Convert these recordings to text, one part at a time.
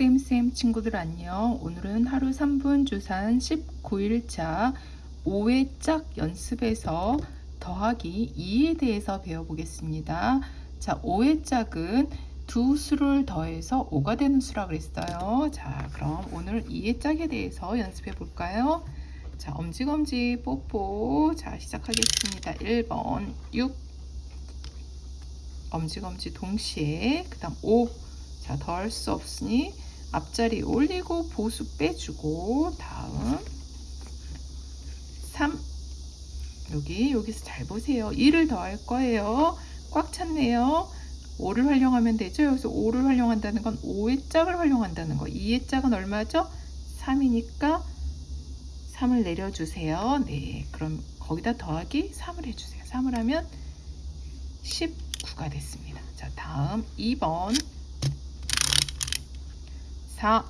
쌤쌤 친구들 안녕. 오늘은 하루 3분 주산 19일차 5회 짝 연습에서 더하기 2에 대해서 배워보겠습니다. 자 5회 짝은 두 수를 더해서 5가 되는 수라 그랬어요. 자 그럼 오늘 2의 짝에 대해서 연습해 볼까요? 자 엄지검지 뽀뽀. 자 시작하겠습니다. 1번 6 엄지검지 동시에 그 다음 5 자, 더할 수 없으니 앞자리 올리고 보수 빼주고 다음. 3 여기 여기서 잘 보세요. 2를 더할 거예요. 꽉 찼네요. 5를 활용하면 되죠? 여기서 5를 활용한다는 건 5의 짝을 활용한다는 거. 2의 짝은 얼마죠? 3이니까 3을 내려주세요. 네 그럼 거기다 더하기 3을 해주세요. 3을 하면 19가 됐습니다. 자 다음 2번 4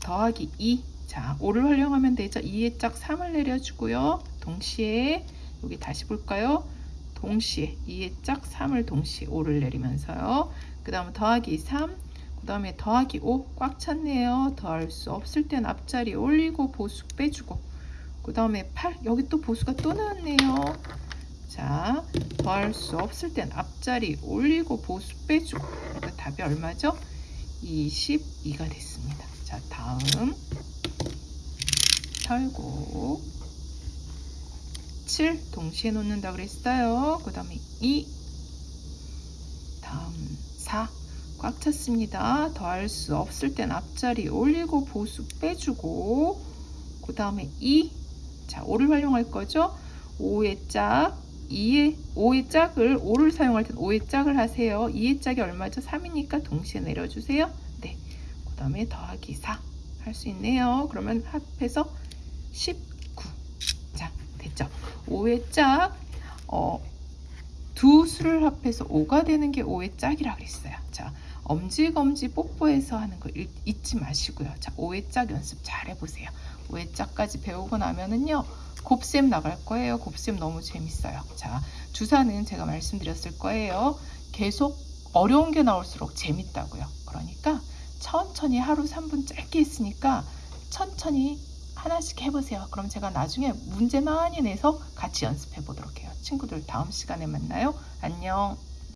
더하기 2. 자, 5를 활용하면 되죠. 2의 짝 3을 내려주고요. 동시에 여기 다시 볼까요? 동시에 2의 짝 3을 동시에 5를 내리면서요. 그 다음에 더하기 3, 그 다음에 더하기 5 꽉 찼네요. 더할 수 없을 땐 앞자리 올리고 보수 빼주고 그 다음에 8 여기 또 보수가 또 나왔네요. 자, 더할 수 없을 땐 앞자리 올리고 보수 빼주고 그러니까 답이 얼마죠? 22가 됐습니다. 자, 다음 털고 7 동시에 놓는다 그랬어요. 그 다음에 2 다음 4 꽉 찼습니다. 더할 수 없을 땐 앞자리 올리고 보수 빼주고 그 다음에 2 자, 5를 활용할 거죠. 5의 짝 2의 5의 짝을 5를 사용할 땐 5의 짝을 하세요. 2의 짝이 얼마죠? 3이니까 동시에 내려주세요. 네. 그 다음에 더하기 4 할 수 있네요. 그러면 합해서 19. 자, 됐죠? 5의 짝, 어, 두 수를 합해서 5가 되는 게 5의 짝이라 그랬어요. 자, 엄지검지 뽀뽀해서 하는 거 잊지 마시고요. 자, 5의 짝 연습 잘 해보세요. 5의 짝까지 배우고 나면은요. 곱셈 나갈 거예요. 곱셈 너무 재밌어요. 자, 주사는 제가 말씀드렸을 거예요. 계속 어려운 게 나올수록 재밌다고요. 그러니까 천천히 하루 3분 짧게 했으니까 천천히 하나씩 해보세요. 그럼 제가 나중에 문제 많이 내서 같이 연습해 보도록 해요. 친구들 다음 시간에 만나요. 안녕.